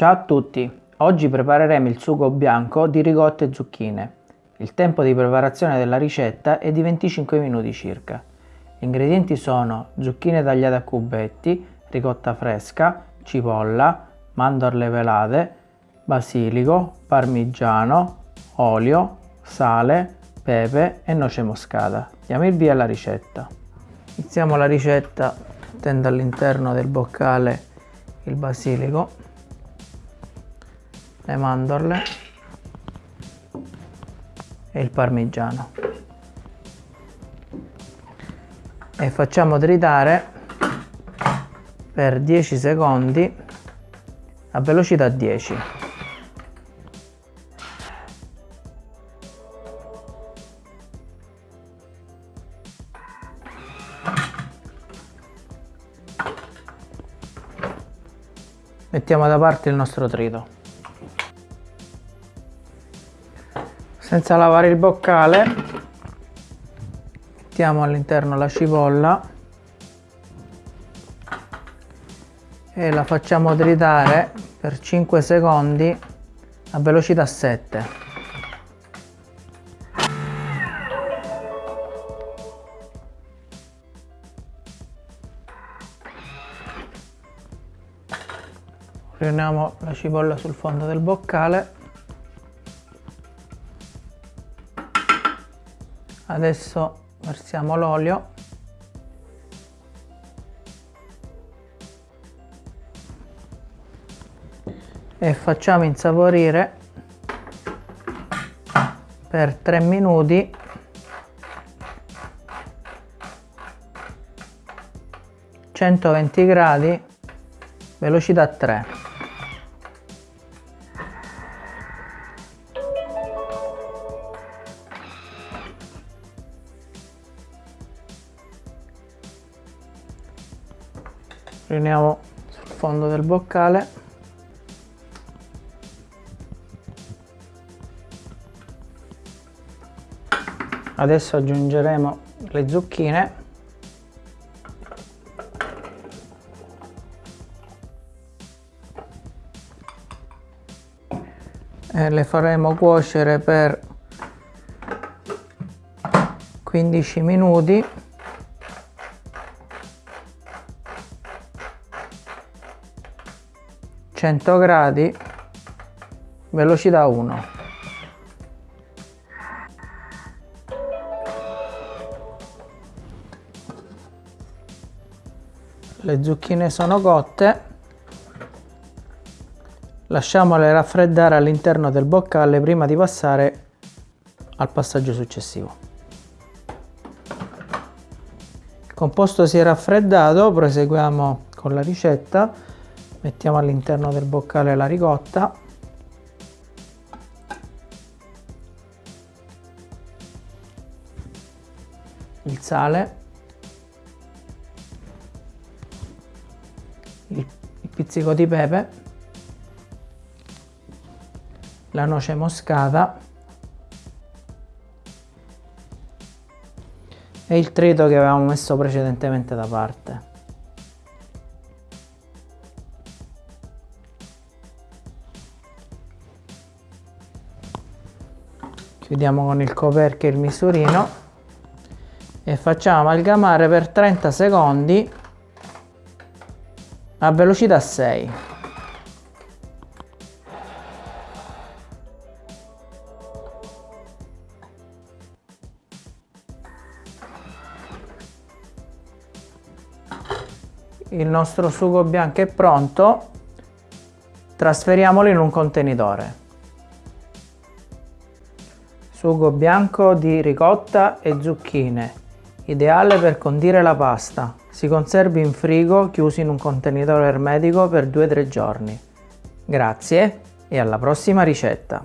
Ciao a tutti! Oggi prepareremo il sugo bianco di ricotta e zucchine. Il tempo di preparazione della ricetta è di 25 minuti circa. Gli ingredienti sono zucchine tagliate a cubetti, ricotta fresca, cipolla, mandorle pelate, basilico, parmigiano, olio, sale, pepe e noce moscata. Diamo il via alla ricetta. Iniziamo la ricetta mettendo all'interno del boccale il basilico le mandorle. E il parmigiano. E facciamo tritare per 10 secondi a velocità 10 mettiamo da parte il nostro trito senza lavare il boccale mettiamo all'interno la cipolla e la facciamo tritare per 5 secondi a velocità 7 riuniamo la cipolla sul fondo del boccale adesso versiamo l'olio. E facciamo insaporire per 3 minuti. centoventi gradi velocità 3 riuniamo sul fondo del boccale. Adesso aggiungeremo le zucchine. E le faremo cuocere per 15 minuti 100 gradi velocità 1 le zucchine sono cotte. Lasciamole raffreddare all'interno del boccale prima di passare al passaggio successivo. Il composto si è raffreddato proseguiamo con la ricetta mettiamo all'interno del boccale la ricotta. Il sale. Il, pizzico di pepe. La noce moscata. E il trito che avevamo messo precedentemente da parte chiudiamo con il coperchio il misurino. E facciamo amalgamare per 30 secondi a velocità 6 il nostro sugo bianco è pronto. Trasferiamolo in un contenitore Sugo bianco di ricotta e zucchine, ideale per condire la pasta. Si conservi in frigo chiuso in un contenitore ermetico per 2-3 giorni. Grazie e alla prossima ricetta!